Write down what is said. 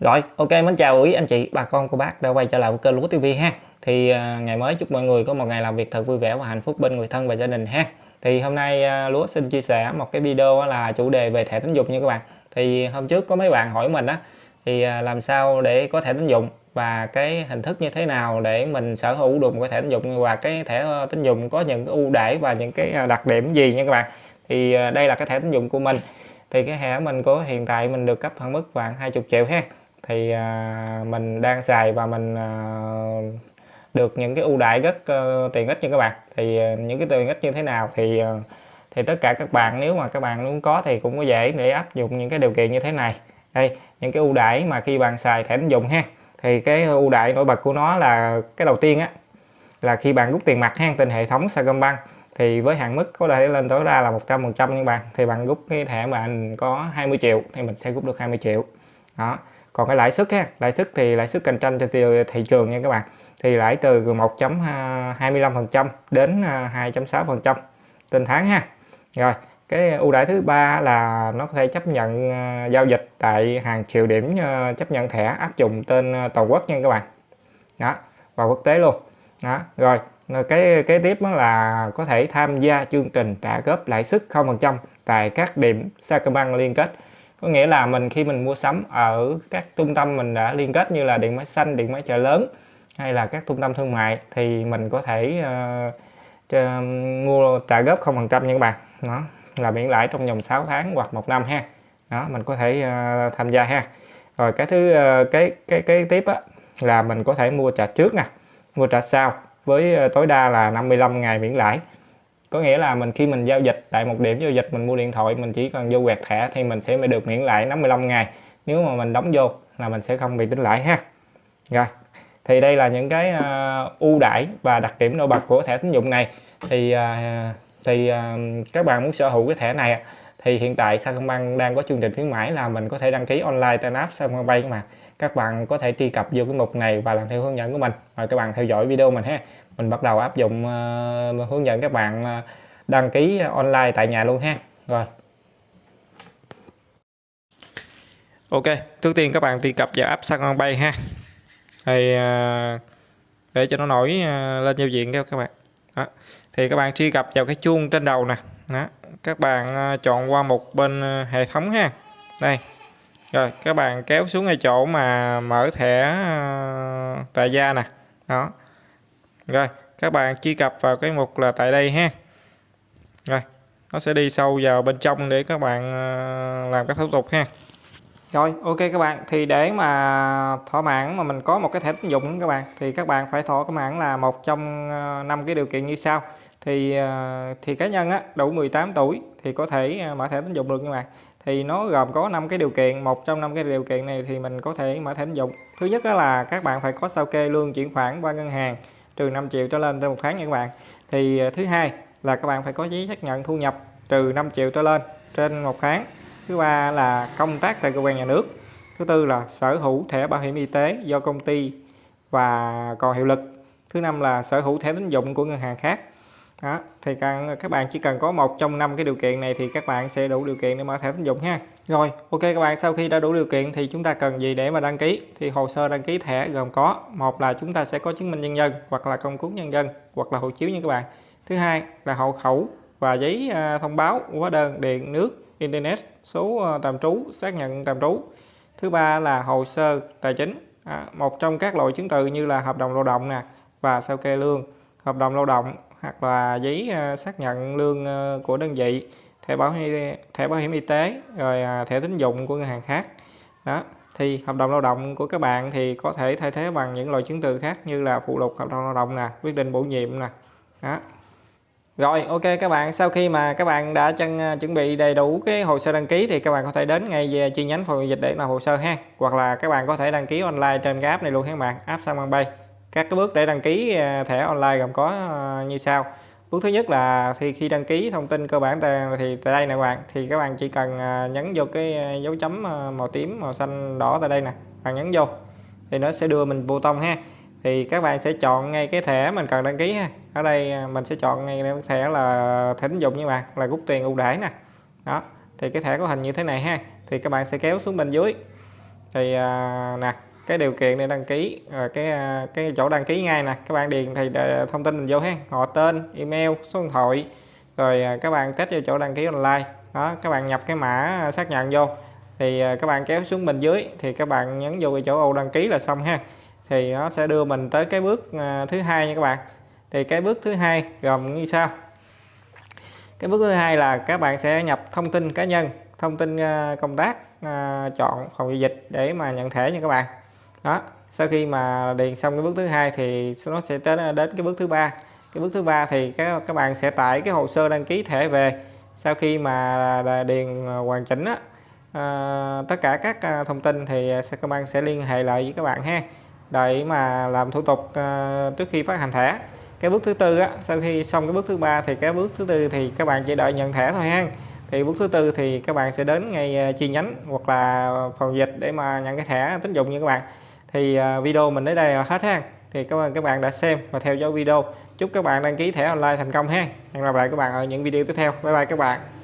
Rồi, ok mến chào quý anh chị, bà con cô bác đã quay trở lại với kênh Lúa TV ha. Thì uh, ngày mới chúc mọi người có một ngày làm việc thật vui vẻ và hạnh phúc bên người thân và gia đình ha. Thì hôm nay uh, Lúa xin chia sẻ một cái video là chủ đề về thẻ tín dụng nha các bạn. Thì hôm trước có mấy bạn hỏi mình á thì uh, làm sao để có thẻ tín dụng và cái hình thức như thế nào để mình sở hữu được một cái thẻ tín dụng và cái thẻ ờ, tín dụng có những cái ưu đãi và những cái đặc điểm gì nha các bạn. Thì đây là cái thẻ tín dụng của mình. Thì cái thẻ mình có hiện tại mình được cấp hạn mức khoảng 20 triệu ha thì à, mình đang xài và mình à, được những cái ưu đãi rất ờ, tiện ích như các bạn. Thì ờ, những cái tiện ích như thế nào thì ờ, thì tất cả các bạn, nếu mà các bạn muốn có thì cũng có dễ để áp dụng những cái điều kiện như thế này. Đây, những cái ưu đãi mà khi bạn xài thẻ tín dụng ha. Thì cái ưu đãi nổi bật của nó là cái đầu tiên á, là khi bạn rút tiền mặt ha, trên hệ thống Sacombank. Thì với hạn mức có thể lên tối đa là 100% các bạn. Thì bạn rút cái thẻ mà anh có 20 triệu thì mình sẽ rút được 20 triệu đó. Còn cái lãi suất ha, lãi suất thì lãi suất cạnh tranh trên thị trường nha các bạn, thì lãi từ 1.25% đến à, 2.6% trên tháng ha. Rồi, cái ưu đãi thứ ba là nó có thể chấp nhận à, giao dịch tại hàng triệu điểm à, chấp nhận thẻ áp dụng tên toàn quốc nha các bạn. Đó và quốc tế luôn. Đó, rồi cái cái tiếp đó là có thể tham gia chương trình trả góp lãi suất 0% tại các điểm Sacombank liên kết có nghĩa là mình khi mình mua sắm ở các trung tâm mình đã liên kết như là điện máy xanh điện máy chợ lớn hay là các trung tâm thương mại thì mình có thể uh, mua trả góp không phần trăm nha các bạn. Đó là miễn lãi trong vòng 6 tháng hoặc một năm ha. Đó mình có thể uh, tham gia ha. Rồi cái thứ uh, cái cái cái tiếp á là mình có thể mua trả trước nè mua trả sau với tối đa là 55 ngày miễn lãi có nghĩa là mình khi mình giao dịch tại một điểm giao dịch mình mua điện thoại mình chỉ cần vô quẹt thẻ thì mình sẽ được miễn lãi 55 ngày. Nếu mà mình đóng vô là mình sẽ không bị tính lãi ha. Rồi thì đây là những cái uh, ưu đãi và đặc điểm nổi bật của thẻ tín dụng này. Thì uh, thì uh, các bạn muốn sở hữu cái thẻ này thì hiện tại Sacombank đang có chương trình khuyến mãi là mình có thể đăng ký online trên app Sacombank mà. Các bạn có thể truy cập vô cái mục này và làm theo hướng dẫn của mình. Mời các bạn theo dõi video mình ha. Mình bắt đầu áp dụng uh, hướng dẫn các bạn ờ, đăng ký online tại nhà luôn ha. Rồi. Ok trước tiên các bạn truy cập vào app Sacombank ha. Thì uh, để cho nó nổi lên giao diện cho các bạn. Đó thì các bạn truy cập vào cái chuông trên đầu nè. Đó. các bạn à, chọn qua một bên à, hệ thống ha. Đây. Rồi, các bạn kéo xuống ngay chỗ mà mở thẻ à, tại gia nè. Đó. Rồi, các bạn truy cập vào cái mục là tại đây ha. Rồi, nó sẽ đi sâu vào bên trong để các bạn làm các thủ tục ha. Rồi, ok các bạn. Thì để mà thỏa mãn mà mình có một cái thẻ tín dụng các bạn, thì các bạn phải thỏa mãn là một trong năm cái điều kiện như sau thì à, thì cá nhân á, đủ 18 tuổi thì có thể à, mở thẻ tín dụng được các bạn. Thì nó gồm có 5 cái điều kiện, một trong năm cái điều kiện này thì mình có thể mở thẻ tín dụng. Thứ nhất đó là các bạn phải có sao kê lương chuyển khoản qua ngân hàng trừ 5 triệu trở lên trong một tháng nha các bạn. Thì à, thứ hai là các bạn phải có giấy xác nhận thu nhập trừ 5 triệu trở lên trên một tháng. Thứ ba là công tác tại cơ quan nhà nước. Thứ tư là sở hữu thẻ bảo hiểm y tế do công ty và còn hiệu lực. Thứ năm là sở hữu thẻ tín dụng của ngân hàng khác đó thì các bạn chỉ cần có một trong năm cái điều kiện này thì các bạn sẽ đủ điều kiện để mở thẻ tín dụng ha. Rồi ok các bạn sau khi đã đủ điều kiện thì chúng ta cần gì để mà đăng ký? Thì hồ sơ đăng ký thẻ gồm có một là chúng ta sẽ có chứng minh nhân dân hoặc là công cuốn nhân dân hoặc là hộ chiếu nha các bạn. Thứ hai là hộ khẩu và giấy à, thông báo hóa đơn điện nước internet số ờ, tạm trú xác nhận tạm trú. Thứ ba là hồ sơ tài chính. À, một trong các loại chứng từ như là hợp đồng lao động nè và sao kê lương. Hợp đồng lao động hoặc là giấy ờ, xác nhận lương ờ, của đơn vị, thẻ bảo hiểm thẻ bảo hiểm y tế, rồi à, thẻ tín dụng của ngân hàng khác. Đó, thì hợp đồng lao động của các bạn thì có thể thay thế bằng những loại chứng từ khác như là phụ lục hợp đồng lao động nè, quyết định bổ nhiệm nè. Đó. Rồi, ok các bạn, sau khi mà các bạn đã chân ờ, chuẩn bị đầy đủ cái hồ sơ đăng ký thì các bạn có thể đến ngay về chi nhánh phòng dịch để làm hồ sơ ha. Hoặc là các bạn có thể đăng ký online trên cái app này luôn các bạn, app Samsung các cái bước để đăng ký à, thẻ online gồm có à, như sau. Bước thứ nhất là thì khi đăng ký thông tin cơ bản thì tại đây nè bạn thì các bạn chỉ cần à, nhấn vô cái dấu chấm màu tím màu xanh đỏ tại đây nè bạn nhấn vô thì nó sẽ đưa mình vô tông ha. Thì các bạn sẽ chọn ngay cái thẻ mình cần đăng ký ha. Ở đây mình sẽ chọn ngay cái thẻ là thẻ tín dụng như bạn là rút tiền ưu đãi nè. Đó thì cái thẻ có hình như thế này ha thì các bạn sẽ kéo xuống bên dưới. Thì à, nè cái điều kiện để đăng ký à, cái à, cái chỗ đăng ký ngay nè. Các bạn điền thì thông tin mình vô ha. Họ tên, email, số điện thoại, rồi à, các bạn test vô chỗ đăng ký online. Đó, các bạn nhập cái mã xác nhận vô. Thì các bạn kéo xuống bên dưới thì các bạn nhấn vô cái chỗ ô đăng ký là xong ha. Thì nó sẽ đưa mình tới cái bước thứ hai nha các bạn. Thì cái bước thứ hai gồm như sau. Cái bước thứ hai là các bạn sẽ nhập thông tin cá nhân, thông tin công tác chọn phòng giao dịch để mà nhận thẻ nha các bạn đó sau khi mà điền xong cái bước thứ hai thì nó sẽ đến đến cái bước thứ ba. Cái bước thứ ba thì các các bạn sẽ tải cái hồ sơ đăng ký thẻ về. Sau khi mà điền à, hoàn chỉnh á, à, tất cả các à, thông tin thì à, các bạn sẽ liên hệ lại với các bạn ha. Để mà làm thủ tục à, trước khi phát hành thẻ. Cái bước thứ tư á sau khi xong cái bước thứ ba thì cái bước thứ tư thì các bạn chỉ đợi nhận thẻ thôi ha. Thì bước thứ tư thì các bạn sẽ đến ngay chi nhánh hoặc là phòng dịch để mà nhận cái thẻ tín dụng như các bạn thì à, video mình đến đây là hết ha. Thì cảm ơn các bạn đã xem và theo dõi video. Chúc các bạn đăng ký thẻ online thành công ha. Hẹn gặp lại các bạn ở những video tiếp theo. Bye bye các bạn.